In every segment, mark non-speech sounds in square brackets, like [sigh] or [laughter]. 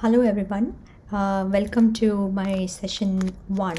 Hello everyone, uh, welcome to my session one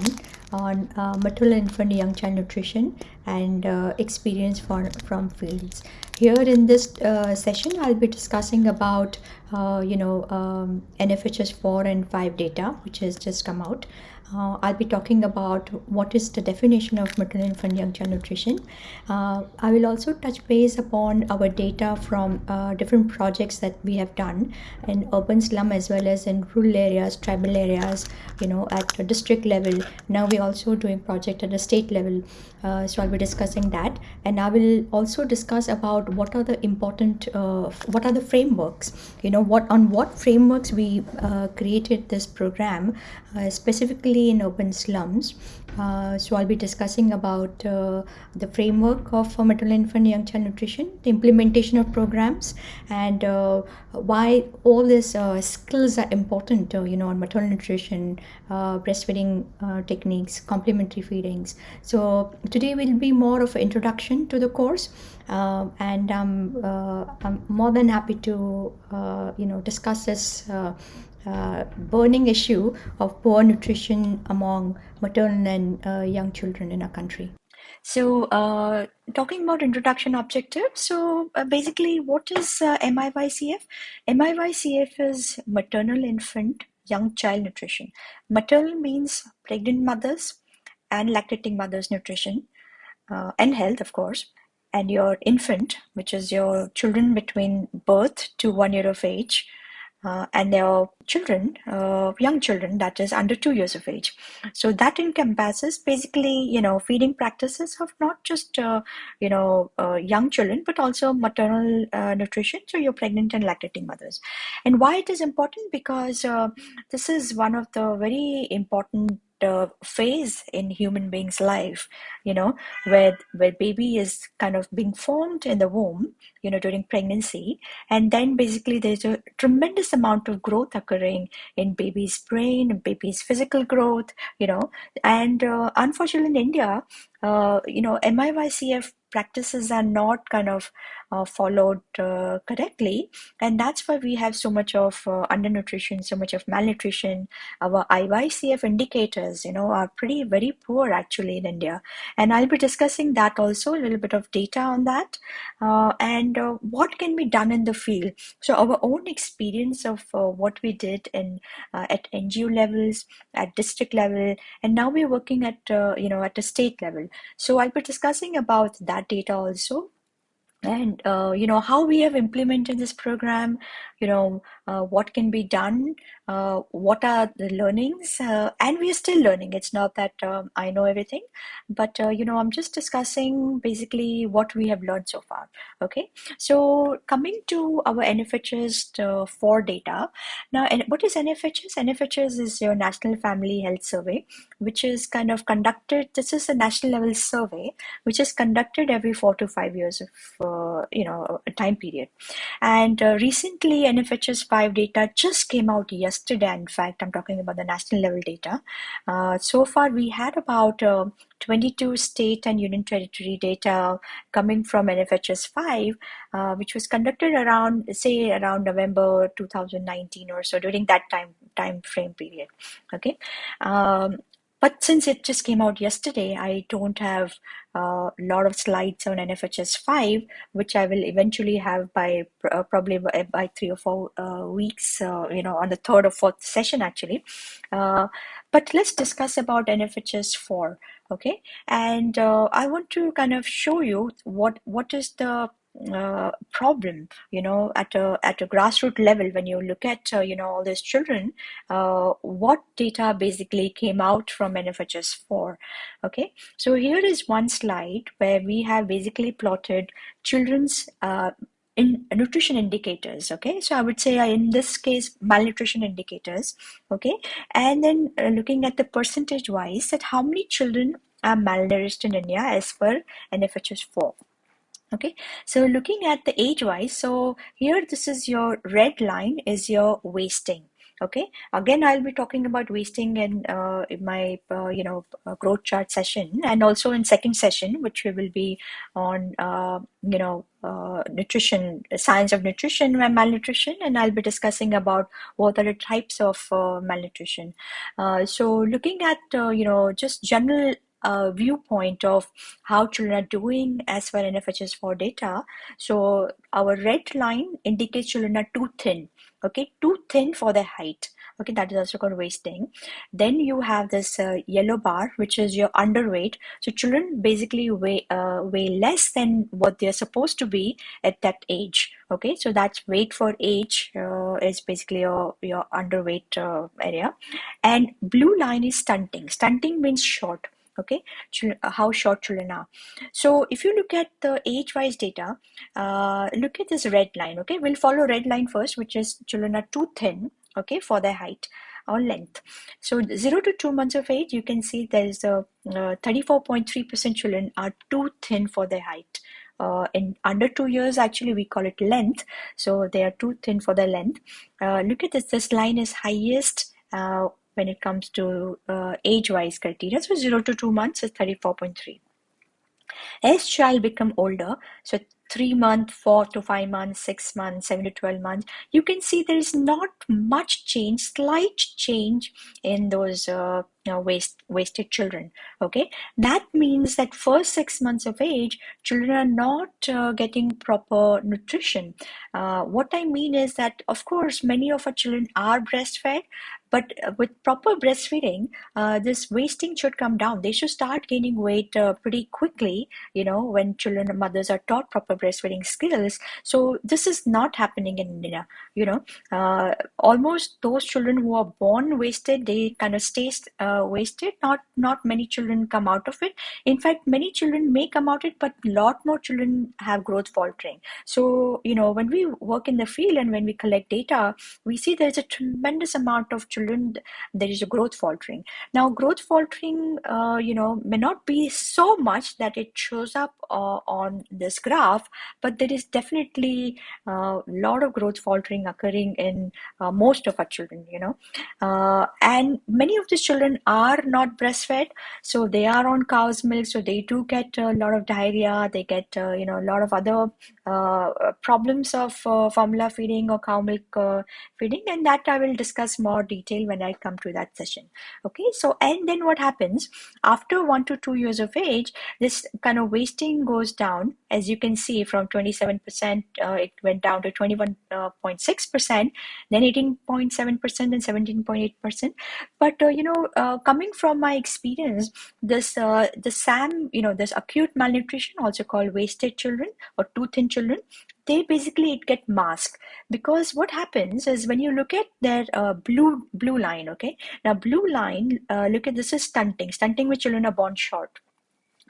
on uh, maternal infant young child nutrition and uh, experience for, from fields. Here in this uh, session, I'll be discussing about, uh, you know, um, NFHS 4 and 5 data, which has just come out. Uh, I'll be talking about what is the definition of maternal infant young child nutrition. Uh, I will also touch base upon our data from uh, different projects that we have done in urban slum as well as in rural areas, tribal areas, you know, at district level. Now we're also doing project at the state level. Uh, so I'll be discussing that. And I will also discuss about what are the important, uh, what are the frameworks, you know, what on what frameworks we uh, created this program, specifically in open slums. Uh, so I'll be discussing about uh, the framework of uh, maternal infant young child nutrition, the implementation of programs, and uh, why all these uh, skills are important. Uh, you know, on maternal nutrition, breastfeeding techniques, complementary feedings. So today will be more of an introduction to the course, and um, I'm more than happy to you know discuss this uh, burning issue of poor nutrition among maternal and uh, young children in our country. So, uh, talking about introduction objectives. So, uh, basically, what is uh, MIYCF? MIYCF is maternal infant young child nutrition. Maternal means pregnant mothers and lactating mothers nutrition uh, and health, of course. And your infant, which is your children between birth to one year of age, uh, and their children, uh, young children, that is under two years of age. So that encompasses basically, you know, feeding practices of not just, uh, you know, uh, young children, but also maternal uh, nutrition. So you're pregnant and lactating mothers. And why it is important? Because uh, this is one of the very important uh, phase in human being's life you know where where baby is kind of being formed in the womb you know during pregnancy. And then basically there's a tremendous amount of growth occurring in baby's brain baby's physical growth you know. And uh, unfortunately in india uh, you know MIYCF practices are not kind of uh, followed uh, correctly. And that's why we have so much of uh, undernutrition so much of malnutrition. Our IYCF indicators you know are pretty very poor actually in India. And I'll be discussing that also a little bit of data on that. Uh, and uh, what can be done in the field? So our own experience of what we did in at NGO levels at district level and now we're working at you know at a state level. So I'll be discussing about that data also and uh, you know how we have implemented this program you know uh, what can be done uh, what are the learnings uh, and we are still learning. It's not that um, i know everything but uh, you know i'm just discussing basically what we have learned so far okay? So coming to our nfhs uh, for data now and what is nfhs nfhs is your national family health survey which is kind of conducted this is a national level survey which is conducted every four to five years of uh, you know a time period. And uh, recently nfhs 5 data just came out yesterday in fact i'm talking about the national level data. Uh, so far we had about uh, 22 state and union territory data coming from nfhs 5 uh, which was conducted around say around november 2019 or so during that time time frame period. Okay? Um, but since it just came out yesterday, I don't have a lot of slides on NFHS 5, which I will eventually have by uh, probably by, by, three or four uh, weeks, uh, you know, on the third or fourth session actually. Uh, but let's discuss about NFHS 4, okay? And uh, I want to kind of show you what what is the uh, problem you know at a at a grassroots level when you look at uh, you know all these children uh, what data basically came out from nfhs 4 okay? So here is one slide where we have basically plotted children's uh, in nutrition indicators okay? So i would say uh, in this case malnutrition indicators okay? And then looking at the percentage wise that how many children are malnourished in india as per nfhs 4 okay? So looking at the age wise so here this is your red line is your wasting. Okay? Again i'll be talking about wasting in, uh, in my uh, you know uh, growth chart session and also in second session which we will be on uh, you know uh, nutrition science of nutrition and malnutrition and i'll be discussing about what are the types of uh, malnutrition. So looking at you know just general uh, viewpoint of how children are doing as far NFHS 4 data. So our red line indicates children are too thin, okay, too thin for their height. Okay, that is also called wasting. Then you have this uh, yellow bar, which is your underweight. So children basically weigh uh, weigh less than what they're supposed to be at that age. Okay, so that's weight for age uh, is basically your your underweight uh, area, and blue line is stunting. Stunting means short okay uh, how short children are. So if you look at the age wise data uh, look at this red line okay? We'll follow red line first which is children are too thin okay for their height or length. So 0 to 2 months of age you can see there is a 34.3% uh, children are too thin for their height. Uh, in under two years actually we call it length. So they are too thin for their length. Uh, look at this this line is highest uh, when it comes to uh, age-wise criteria. So 0 to 2 months is 34.3. As child become older, so three months, four to five months, six months, seven to 12 months, you can see there is not much change, slight change in those uh, you know, waste, wasted children. Okay, that means that first six months of age, children are not uh, getting proper nutrition. Uh, what I mean is that, of course, many of our children are breastfed, but uh, with proper breastfeeding, uh, this wasting should come down. They should start gaining weight uh, pretty quickly, you know, when children and mothers are taught proper breastfeeding skills. So this is not happening in India, you know. Uh, almost those children who are born wasted, they kind of stay uh, wasted. Not not many children come out of it. In fact, many children may come out of it, but a lot more children have growth faltering. So, you know, when we work in the field and when we collect data, we see there's a tremendous amount of children children there is a growth faltering. Now growth faltering uh, you know may not be so much that it shows up uh, on this graph but there is definitely a uh, lot of growth faltering occurring in uh, most of our children you know. Uh, and many of these children are not breastfed so they are on cow's milk so they do get a lot of diarrhea they get uh, you know a lot of other problems of formula feeding or cow milk feeding and that i will discuss more detail when I come to that session. Okay, so and then what happens after one to two years of age, this kind of wasting goes down. As you can see, from 27%, uh, it went down to 21.6%, then 18.7%, and 17.8%. But uh, you know, uh, coming from my experience, this uh, the SAM, you know, this acute malnutrition, also called wasted children or too thin children, they basically it get masked. Because what happens is when you look at their uh, blue blue line okay? Now blue line uh, look at this is stunting. Stunting with children are born short.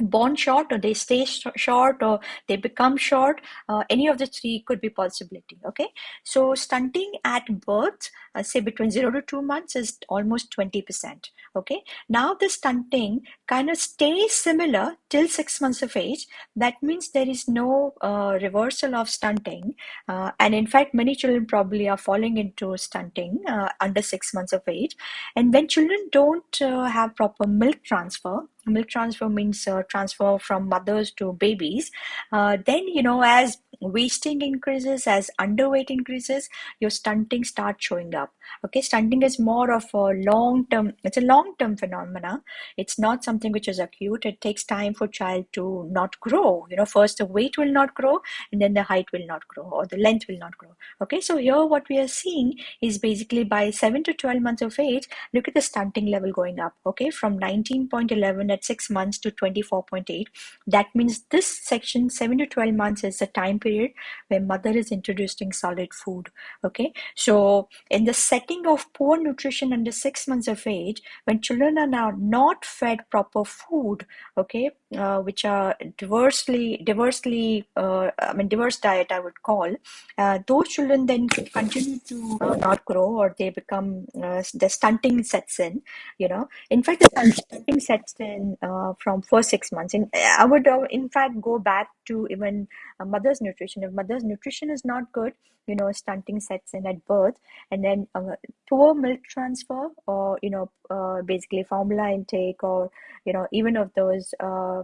Born short or they stay sh short or they become short uh, any of the three could be possibility okay? So stunting at birth uh, say between 0 to 2 months is almost 20 percent okay? Now the stunting kind of stays similar till 6 months of age. That means there is no uh, reversal of stunting uh, and in fact many children probably are falling into stunting uh, under 6 months of age. And when children don't uh, have proper milk transfer milk transfer means uh, transfer from mothers to babies uh, then you know as wasting increases as underweight increases your stunting starts showing up okay stunting is more of a long term it's a long term phenomena. It's not something which is acute. It takes time for child to not grow. You know first the weight will not grow and then the height will not grow or the length will not grow. Okay so here what we are seeing is basically by 7 to 12 months of age look at the stunting level going up. Okay from 19.11 at 6 months to 24.8 that means this section 7 to 12 months is the time period where mother is introducing solid food. Okay so in the setting of poor nutrition under six months of age, when children are now not fed proper food, okay, uh, which are diversely, diversely, uh, I mean, diverse diet, I would call, uh, those children then continue to uh, not grow or they become, uh, the stunting sets in, you know. In fact, the stunting sets in uh, from first six months. And I would, in fact, go back to even mother's nutrition if mother's nutrition is not good you know stunting sets in at birth and then uh, poor milk transfer or you know uh, basically formula intake or you know even of those uh,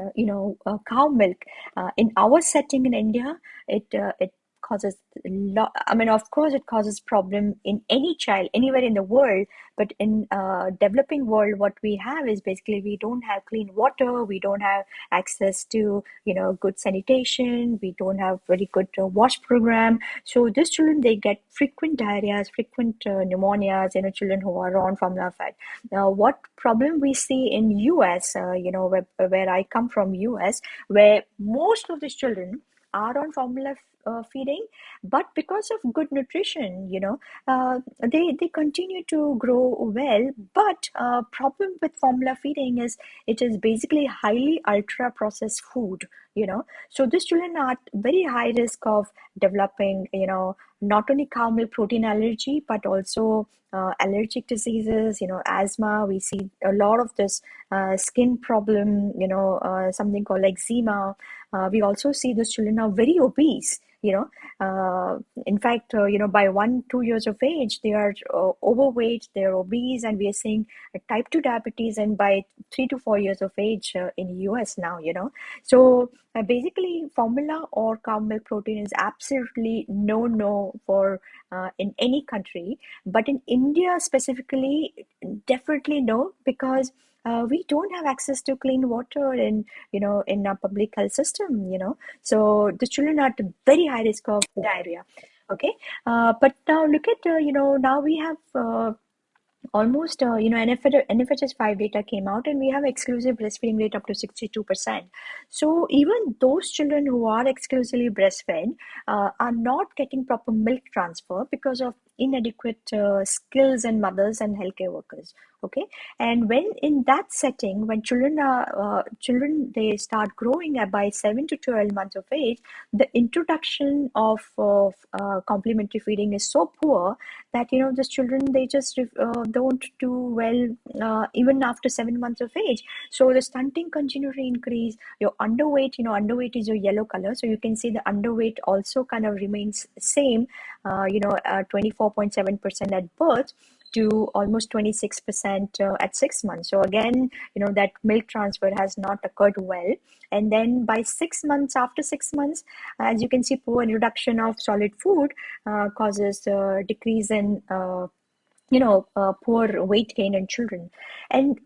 uh, you know uh, cow milk. Uh, in our setting in india it it causes a lot i mean of course it causes problem in any child anywhere in the world but in uh, developing world what we have is basically we don't have clean water we don't have access to you know good sanitation we don't have very good uh, wash program. So these children they get frequent diarrheas frequent uh, pneumonias you know children who are on formula fed now what problem we see in us uh, you know where, where i come from us where most of these children are on formula uh, feeding but because of good nutrition you know uh, they they continue to grow well but uh, problem with formula feeding is it is basically highly ultra processed food you know. So these children are very high risk of developing you know not only cow milk protein allergy but also uh, allergic diseases you know asthma. We see a lot of this uh, skin problem you know uh, something called eczema. Uh, we also see those children are very obese you know. Uh, in fact uh, you know by one two years of age they are overweight they're obese and we are seeing type 2 diabetes and by three to four years of age in the us now you know. So basically formula or cow milk protein is absolutely no no for uh, in any country but in india specifically definitely no because uh, we don't have access to clean water in you know in our public health system you know. So the children are at very high risk of diarrhea okay? Uh, but now look at uh, you know now we have uh, almost uh, you know NFH, NFHS 5 data came out and we have exclusive breastfeeding rate up to 62% so even those children who are exclusively breastfed uh, are not getting proper milk transfer because of inadequate uh, skills in mothers and healthcare workers okay? And when in that setting when children are uh, children they start growing by 7 to 12 months of age the introduction of, of uh, complementary feeding is so poor that you know the children they just uh, don't do well uh, even after 7 months of age. So the stunting continue to increase. Your underweight you know underweight is your yellow color. So you can see the underweight also kind of remains same uh, you know 24.7% at birth to almost 26% uh, at six months. So again, you know, that milk transfer has not occurred well. And then by six months, after six months, as you can see, poor introduction of solid food uh, causes a decrease in uh, you know, uh, poor weight gain in children. And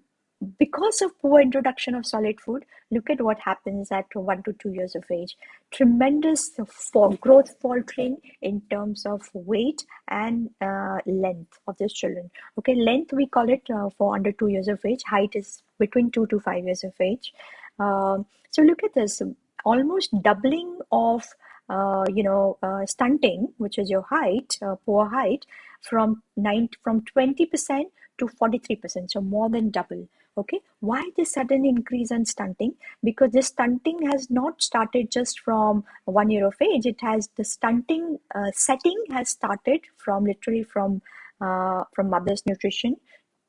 because of poor introduction of solid food, look at what happens at one to two years of age. Tremendous for growth faltering in terms of weight and uh, length of these children. Okay, length we call it uh, for under two years of age. Height is between two to five years of age. Um, so look at this, almost doubling of uh, you know uh, stunting, which is your height, uh, poor height, from nine from twenty percent to forty three percent. So more than double okay? Why this sudden increase in stunting? Because this stunting has not started just from one year of age. It has the stunting uh, setting has started from literally from uh, from mother's nutrition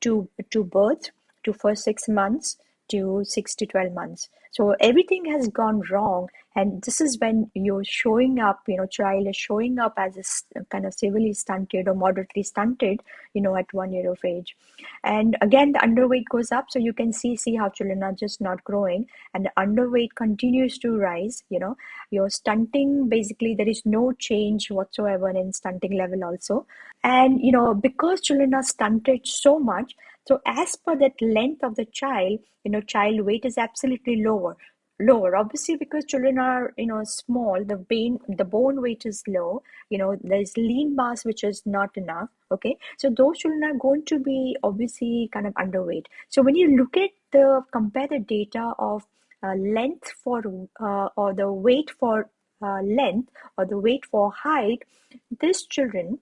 to to birth to first six months to six to 12 months so everything has gone wrong and this is when you're showing up you know child is showing up as a kind of severely stunted or moderately stunted you know at one year of age. And again the underweight goes up so you can see see how children are just not growing and the underweight continues to rise you know. Your stunting basically there is no change whatsoever in stunting level also. And you know because children are stunted so much so as per that length of the child you know child weight is absolutely lower lower. Obviously because children are you know small the bone the bone weight is low you know there's lean mass which is not enough okay? So those children are going to be obviously kind of underweight. So when you look at the compare the data of uh, length for uh, or the weight for uh, length or the weight for height these children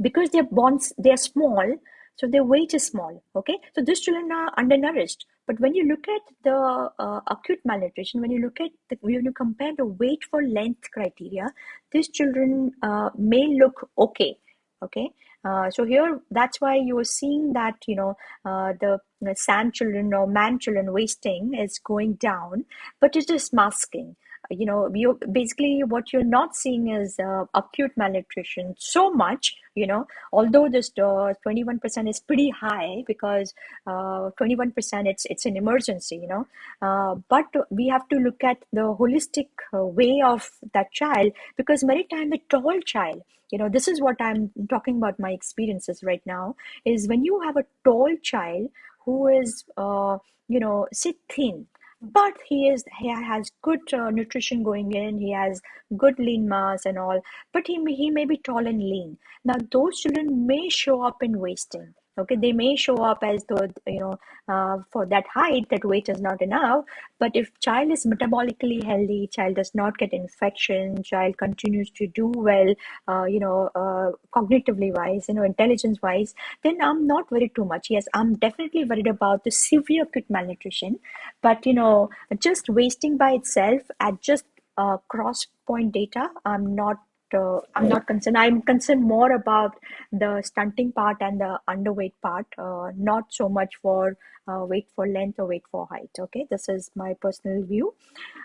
because their bones they are small so their weight is small okay? So these children are undernourished. But when you look at the uh, acute malnutrition when you look at the, when you compare the weight for length criteria these children uh, may look okay okay? Uh, so here that's why you are seeing that you know uh, the, the SAM children or MAM children wasting is going down but it is masking you know you basically what you're not seeing is uh, acute malnutrition so much you know although this uh, 21% is pretty high because uh, 21% it's it's an emergency you know. Uh, but we have to look at the holistic uh, way of that child because many times a tall child. You know this is what i'm talking about my experiences right now is when you have a tall child who is uh, you know sit thin but he is he has good uh, nutrition going in he has good lean mass and all but he may, he may be tall and lean. Now those children may show up in wasting okay they may show up as though you know uh, for that height that weight is not enough. But if child is metabolically healthy child does not get infection child continues to do well uh, you know uh, cognitively wise you know intelligence wise then i'm not worried too much. Yes i'm definitely worried about the severe acute malnutrition. But you know just wasting by itself at just uh, cross point data i'm not uh, I'm not concerned. I'm concerned more about the stunting part and the underweight part, uh, not so much for uh, weight for length or weight for height. Okay, this is my personal view.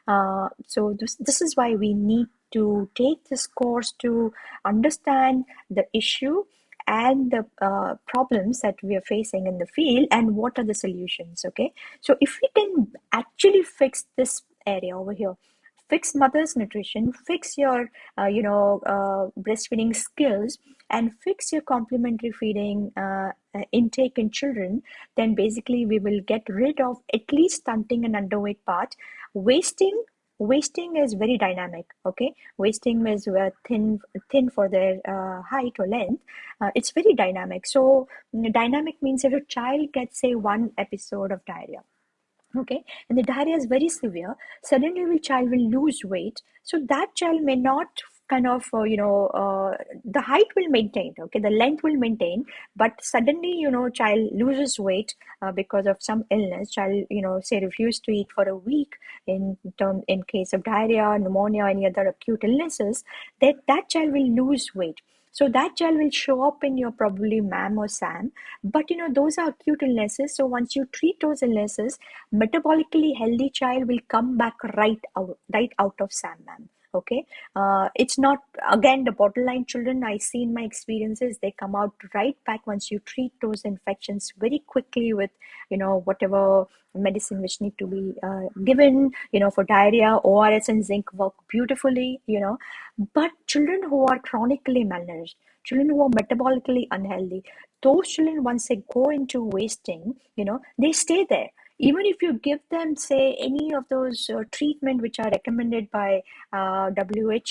Uh, so this this is why we need to take this course to understand the issue and the uh, problems that we are facing in the field and what are the solutions okay so if we can actually fix this area over here fix mother's nutrition fix your uh, you know uh, breastfeeding skills and fix your complementary feeding uh, uh, intake in children then basically we will get rid of at least stunting and underweight part. Wasting wasting is very dynamic okay? Wasting is uh, thin thin for their uh, height or length. Uh, it's very dynamic. So dynamic means if a child gets say one episode of diarrhea okay? And the diarrhea is very severe. Suddenly the child will lose weight. So that child may not kind of uh, you know uh, the height will maintain okay? The length will maintain. But suddenly you know child loses weight uh, because of some illness. Child you know say refuse to eat for a week in term in case of diarrhea pneumonia any other acute illnesses that that child will lose weight so that gel will show up in your probably MAM or SAM. But you know, those are acute illnesses. So once you treat those illnesses, metabolically healthy child will come back right out, right out of SAM MAM okay? Uh, it's not again the borderline children i see in my experiences they come out right back once you treat those infections very quickly with you know whatever medicine which need to be uh, given you know for diarrhea ors and zinc work beautifully you know. But children who are chronically malnourished children who are metabolically unhealthy those children once they go into wasting you know they stay there even if you give them say any of those uh, treatment which are recommended by uh,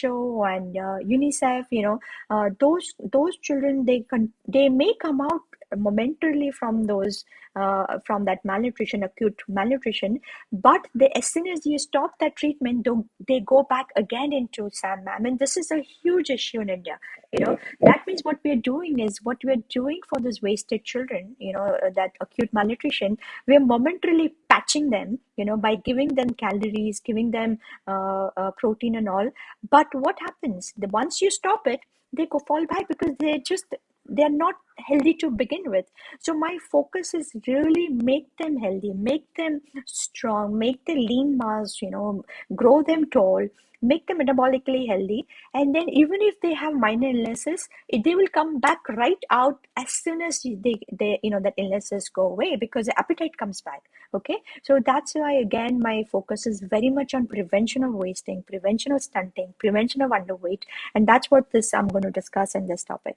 who and uh, unicef you know uh, those those children they can they may come out momentarily from those uh, from that malnutrition acute malnutrition but the, as soon as you stop that treatment they go back again into SAM-MAM and this is a huge issue in India you know. That means what we're doing is what we're doing for those wasted children you know uh, that acute malnutrition we're momentarily patching them you know by giving them calories giving them uh, uh, protein and all. But what happens? The once you stop it they go fall back because they just they're not healthy to begin with. So my focus is really make them healthy make them strong make the lean mass you know grow them tall make them metabolically healthy. And then even if they have minor illnesses they will come back right out as soon as they, they you know that illnesses go away because the appetite comes back okay? So that's why again my focus is very much on prevention of wasting prevention of stunting prevention of underweight. And that's what this i'm going to discuss in this topic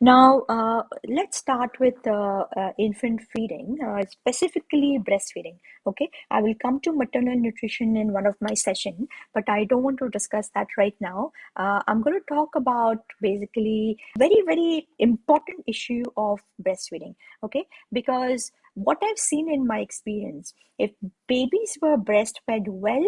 now, uh, let's start with uh, uh, infant feeding, uh, specifically breastfeeding. Okay, I will come to maternal nutrition in one of my session, but I don't want to discuss that right now. Uh, I'm going to talk about basically very very important issue of breastfeeding. Okay, because what I've seen in my experience, if babies were breastfed well,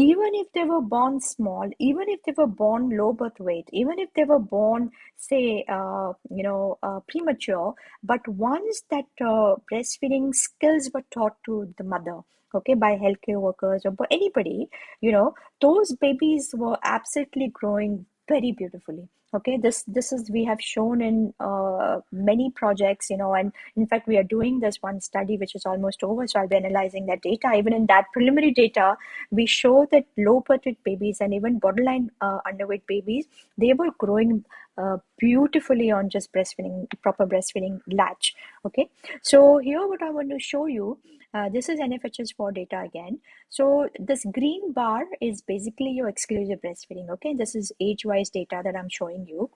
even if they were born small, even if they were born low birth weight, even if they were born, say, uh, you know, uh, premature, but once that uh, breastfeeding skills were taught to the mother, okay, by healthcare workers or by anybody, you know, those babies were absolutely growing very beautifully okay this this is we have shown in uh, many projects you know and in fact we are doing this one study which is almost over so i'll be analyzing that data. Even in that preliminary data we show that low birth weight babies and even borderline uh, underweight babies they were growing beautifully on just breastfeeding proper breastfeeding latch okay so here what i want to show you uh, this is NFHS4 data again. So this green bar is basically your exclusive breastfeeding. Okay, this is age-wise data that I'm showing you.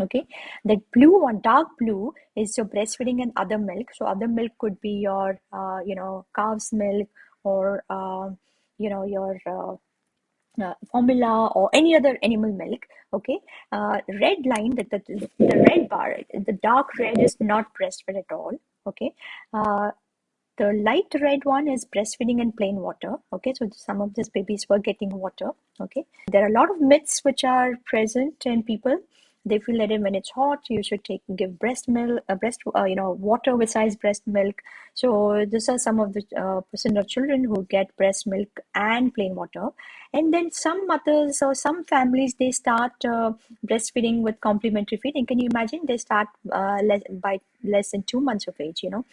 Okay, the blue one, dark blue, is your breastfeeding and other milk. So other milk could be your, uh, you know, cow's milk or, uh, you know, your uh, formula or any other animal milk okay uh, red line that the, the red bar the dark red is not breastfed at all okay uh, the light red one is breastfeeding in plain water. Okay, so some of these babies were getting water. Okay, there are a lot of myths which are present in people they feel that when it's hot you should take give breast milk uh, breast uh, you know water besides breast milk. So these are some of the uh, percent of children who get breast milk and plain water. And then some mothers or some families they start uh, breastfeeding with complementary feeding. Can you imagine? They start uh, less, by less than two months of age you know?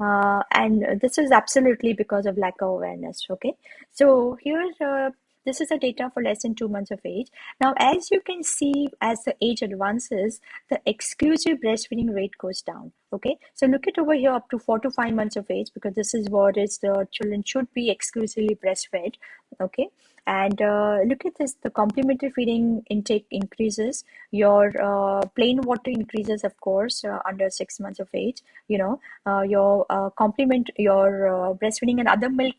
Uh, and this is absolutely because of lack of awareness okay? So here uh, this is the data for less than two months of age. Now, as you can see, as the age advances, the exclusive breastfeeding rate goes down. Okay, so look at over here up to four to five months of age because this is what is the children should be exclusively breastfed. Okay, and uh, look at this the complementary feeding intake increases. Your uh, plain water increases of course uh, under six months of age you know. Uh, your uh, complement your uh, breastfeeding and other milk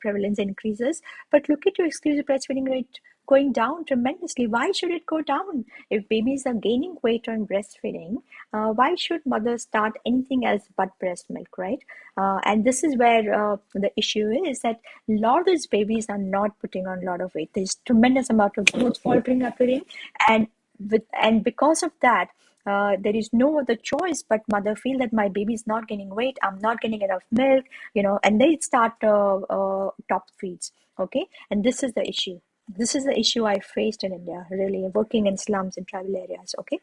prevalence increases. But look at your exclusive breastfeeding rate going down tremendously. Why should it go down? If babies are gaining weight on breastfeeding, uh, why should mothers start anything else but breast milk, right? Uh, and this is where uh, the issue is that a lot of these babies are not putting on a lot of weight. There's tremendous amount of growth faltering occurring, and with and because of that. Uh, there is no other choice but mother feel that my baby is not gaining weight i'm not getting enough milk you know and they start uh, uh, top feeds okay and this is the issue this is the issue I faced in India, really working in slums in tribal areas. Okay,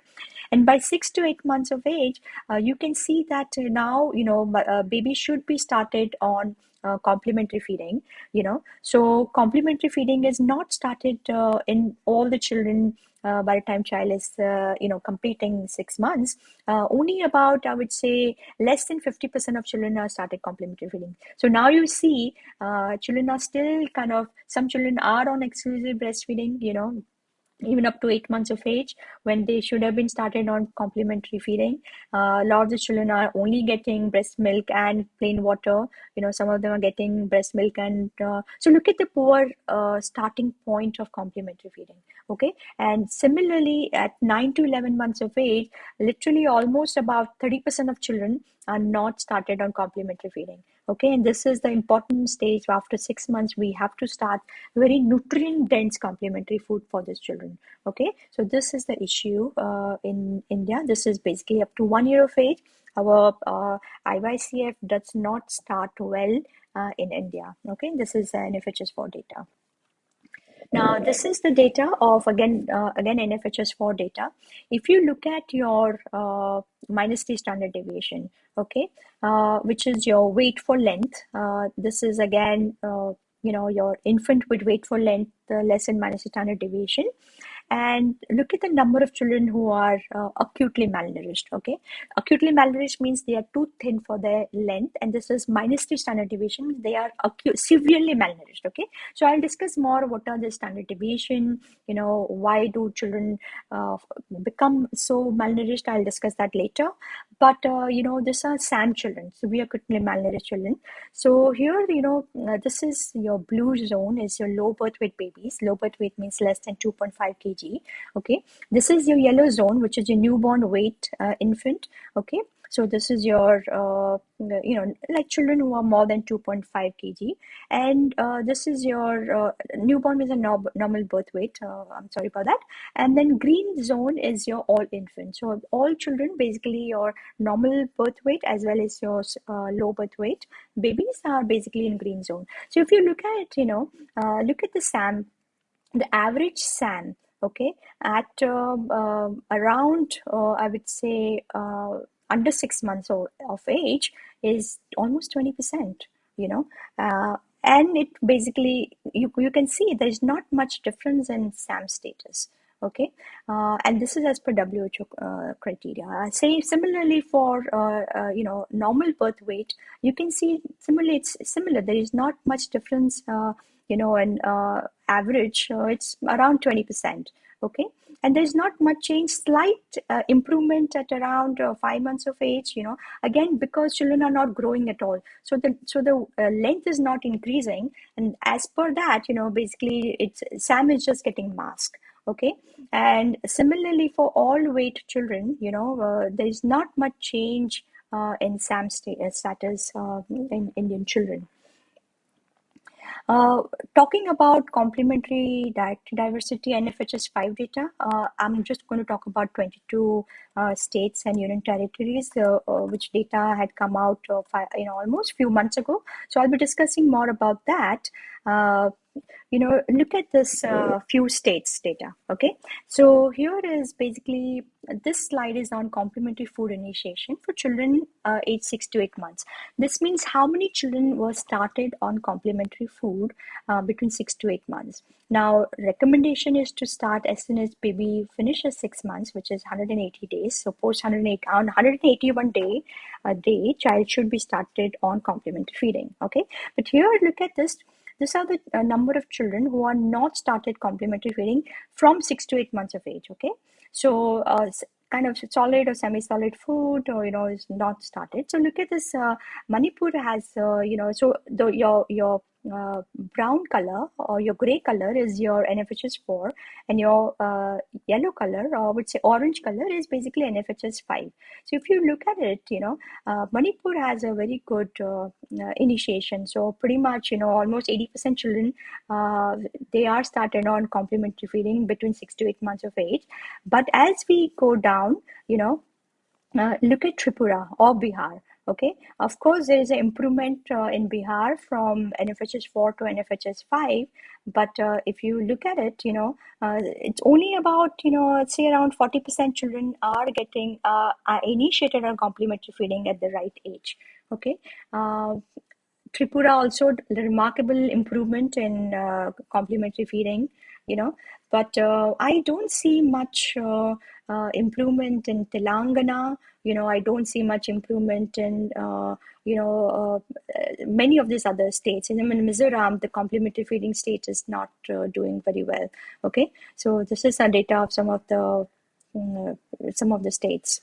and by six to eight months of age, uh, you can see that now you know uh, baby should be started on uh, complementary feeding. You know, so complementary feeding is not started uh, in all the children uh, by the time child is uh, you know completing six months uh, only about i would say less than 50% of children are started complementary feeding. So now you see uh, children are still kind of some children are on exclusive breastfeeding you know even up to eight months of age when they should have been started on complementary feeding. Uh, a lot of the children are only getting breast milk and plain water. You know some of them are getting breast milk and uh, so look at the poor uh, starting point of complementary feeding okay? And similarly at 9 to 11 months of age literally almost about 30% of children are not started on complementary feeding okay and this is the important stage after six months we have to start very nutrient dense complementary food for these children okay so this is the issue uh, in india this is basically up to one year of age our uh, does not start well uh, in India. Okay, this is NFHS4 data. Now, this is the data of again uh, again NFHS4 data. If you look at your uh, minus t standard deviation, okay, uh, which is your weight for length. Uh, this is again uh, you know your infant with weight for length uh, less than minus standard deviation and look at the number of children who are uh, acutely malnourished okay? Acutely malnourished means they are too thin for their length and this is minus three standard deviation they are acute, severely malnourished okay? So i'll discuss more what are the standard deviation you know why do children uh, become so malnourished? I'll discuss that later. But uh, you know these are sam children so we are acutely malnourished children. So here you know uh, this is your blue zone is your low birth weight babies. Low birth weight means less than 2.5 kg okay? This is your yellow zone which is your newborn weight uh, infant okay? So this is your uh, you know like children who are more than 2.5 kg. And uh, this is your uh, newborn is a no normal birth weight uh, i'm sorry about that. And then green zone is your all infant. So all children basically your normal birth weight as well as your uh, low birth weight babies are basically in green zone. So if you look at you know uh, look at the sam the average sam okay, at um, uh, around, uh, I would say, uh, under six months of, of age is almost 20%, you know. Uh, and it basically, you, you can see there's not much difference in SAM status okay? Uh, and this is as per WHO uh, criteria. Say similarly for uh, uh, you know normal birth weight you can see similarly it's similar. There is not much difference uh, you know in uh, average it's around 20% okay? And there's not much change slight uh, improvement at around uh, five months of age you know again because children are not growing at all. So the so the uh, length is not increasing and as per that you know basically it's sam is just getting masked okay? And similarly for all weight children you know uh, there is not much change uh, in sam uh, status uh, in indian children uh, talking about complementary diet diversity NFHS5 data, uh, I'm just going to talk about 22 uh, states and union territories, uh, uh, which data had come out of, you know, almost few months ago. So I'll be discussing more about that you know, look at this uh, few states data, okay? So here is basically, this slide is on complementary food initiation for children uh, age 6 to 8 months. This means how many children were started on complementary food uh, between 6 to 8 months. Now, recommendation is to start as soon as baby finishes 6 months, which is 180 days. So post 108, on 181 day, a day, child should be started on complementary feeding, okay? But here, look at this, these are the uh, number of children who are not started complementary feeding from six to eight months of age. Okay, so uh, kind of solid or semi-solid food or you know is not started. So look at this. Uh, Manipur has uh, you know so the your your uh, brown color or your gray color is your NFHS 4 and your uh, yellow color or I would say orange color is basically NFHS 5. So if you look at it, you know, uh, Manipur has a very good uh, uh, initiation. So pretty much, you know, almost 80% children, they are started on complementary feeding between 6 to 8 months of age. But as we go down, you know, look at Tripura or Bihar Okay, of course, there is an improvement uh, in Bihar from NFHS 4 to NFHS 5, but uh, if you look at it, you know, uh, it's only about, you know, say around 40% children are getting uh, are initiated on complementary feeding at the right age. Okay, uh, Tripura also remarkable improvement in uh, complementary feeding, you know, but I don't see much improvement in Telangana. You know i don't see much improvement in uh, you know uh, many of these other states. And in mizoram the complementary feeding state is not uh, doing very well. Okay? So this is some data of some of the mm, some of the states.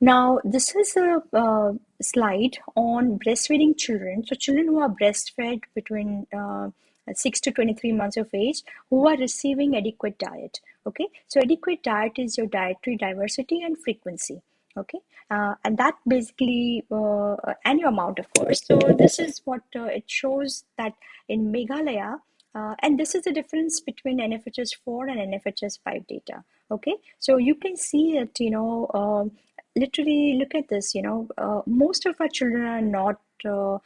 Now this is a uh, slide on breastfeeding children. So children who are breastfed between uh, 6 to 23 months of age who are receiving adequate diet okay? So adequate diet is your dietary diversity and frequency. Okay? Uh, and that basically uh, and your amount of course. So this is what uh, it shows that in meghalaya uh, and this is the difference between nfhs 4 and nfhs 5 data. Okay? So you can see it you know um, literally look at this you know uh, most of our children are not uh,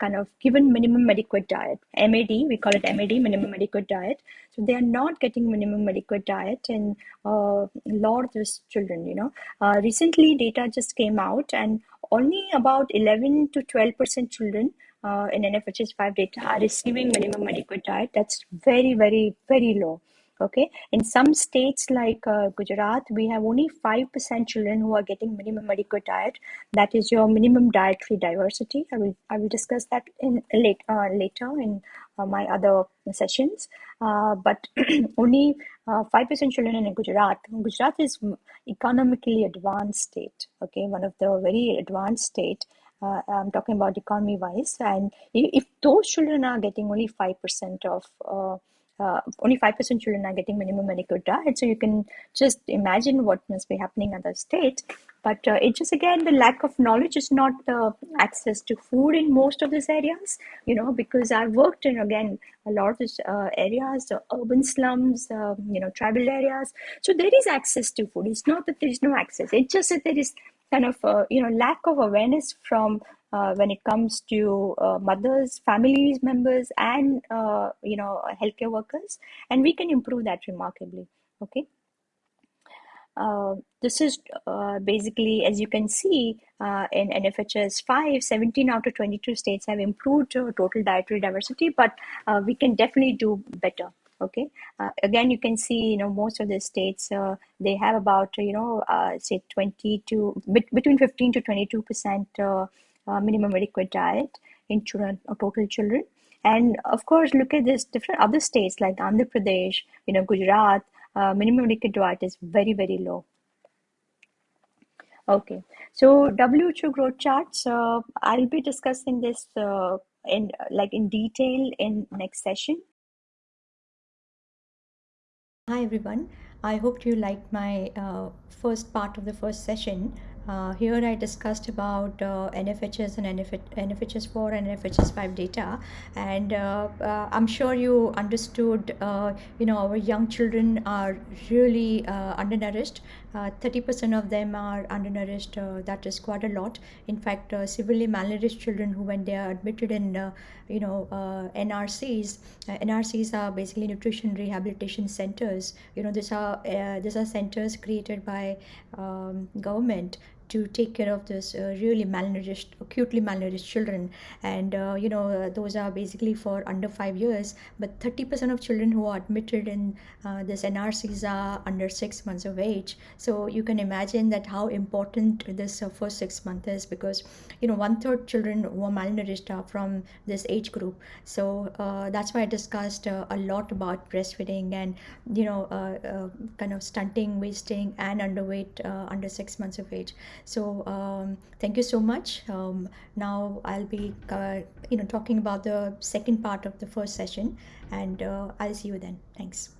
kind of given minimum adequate diet mad we call it mad minimum adequate diet. So they are not getting minimum adequate diet in uh, a lot of these children you know. Uh, recently data just came out and only about 11 to 12 percent children uh, in nfhs 5 data are receiving minimum adequate diet. That's very very very low okay? In some states like uh, gujarat we have only 5% children who are getting minimum adequate diet. That is your minimum dietary diversity. I will i will discuss that in late, uh, later in uh, my other sessions. Uh, but [clears throat] only 5% uh, children in gujarat. Gujarat is economically advanced state okay? One of the very advanced state uh, I'm talking about economy wise, and if those children are getting only 5% of uh, uh, only 5% children are getting minimum adequate diet. So you can just imagine what must be happening in other states. But uh, it's just again the lack of knowledge is not the access to food in most of these areas, you know, because I've worked in again a lot of these uh, areas, urban slums, um, you know, tribal areas. So there is access to food. It's not that there is no access. It's just that there is kind of uh, you know lack of awareness from uh, when it comes to uh, mothers, families members, and uh, you know healthcare workers, and we can improve that remarkably. Okay. Uh, this is uh, basically, as you can see uh, in NFHS 5, 17 out of 22 states have improved total dietary diversity, but we can definitely do better okay uh, again you can see you know most of the states uh, they have about you know uh, say 20 to between 15 to 22 percent minimum adequate diet in children or total children and of course look at this different other states like andhra pradesh you know gujarat uh, minimum adequate diet is very, very low. Okay, so WHO growth charts, uh, I'll be discussing this uh, in like in detail in next session. Hi everyone, I hope you liked my uh, first part of the first session. Uh, here I discussed about uh, NFHS and NF NFHS 4 and NFHS 5 data. And uh, uh, I'm sure you understood uh, you know our young children are really uh, undernourished. 30% of them are undernourished that is quite a lot. In fact severely malnourished children who when they are admitted in you know NRCs NRCs are basically nutrition rehabilitation centers. You know these are these are centers created by um, government to take care of this uh, really malnourished, acutely malnourished children. And, uh, you know, uh, those are basically for under five years. But 30% of children who are admitted in uh, this NRCs are under six months of age. So you can imagine that how important this uh, first six months is because, you know, one third children who are malnourished are from this age group. So uh, that's why I discussed a lot about breastfeeding and, you know, kind of stunting, wasting, and underweight under six months of age so um, thank you so much. Um, now i'll be uh, you know talking about the second part of the first session and uh, i'll see you then. Thanks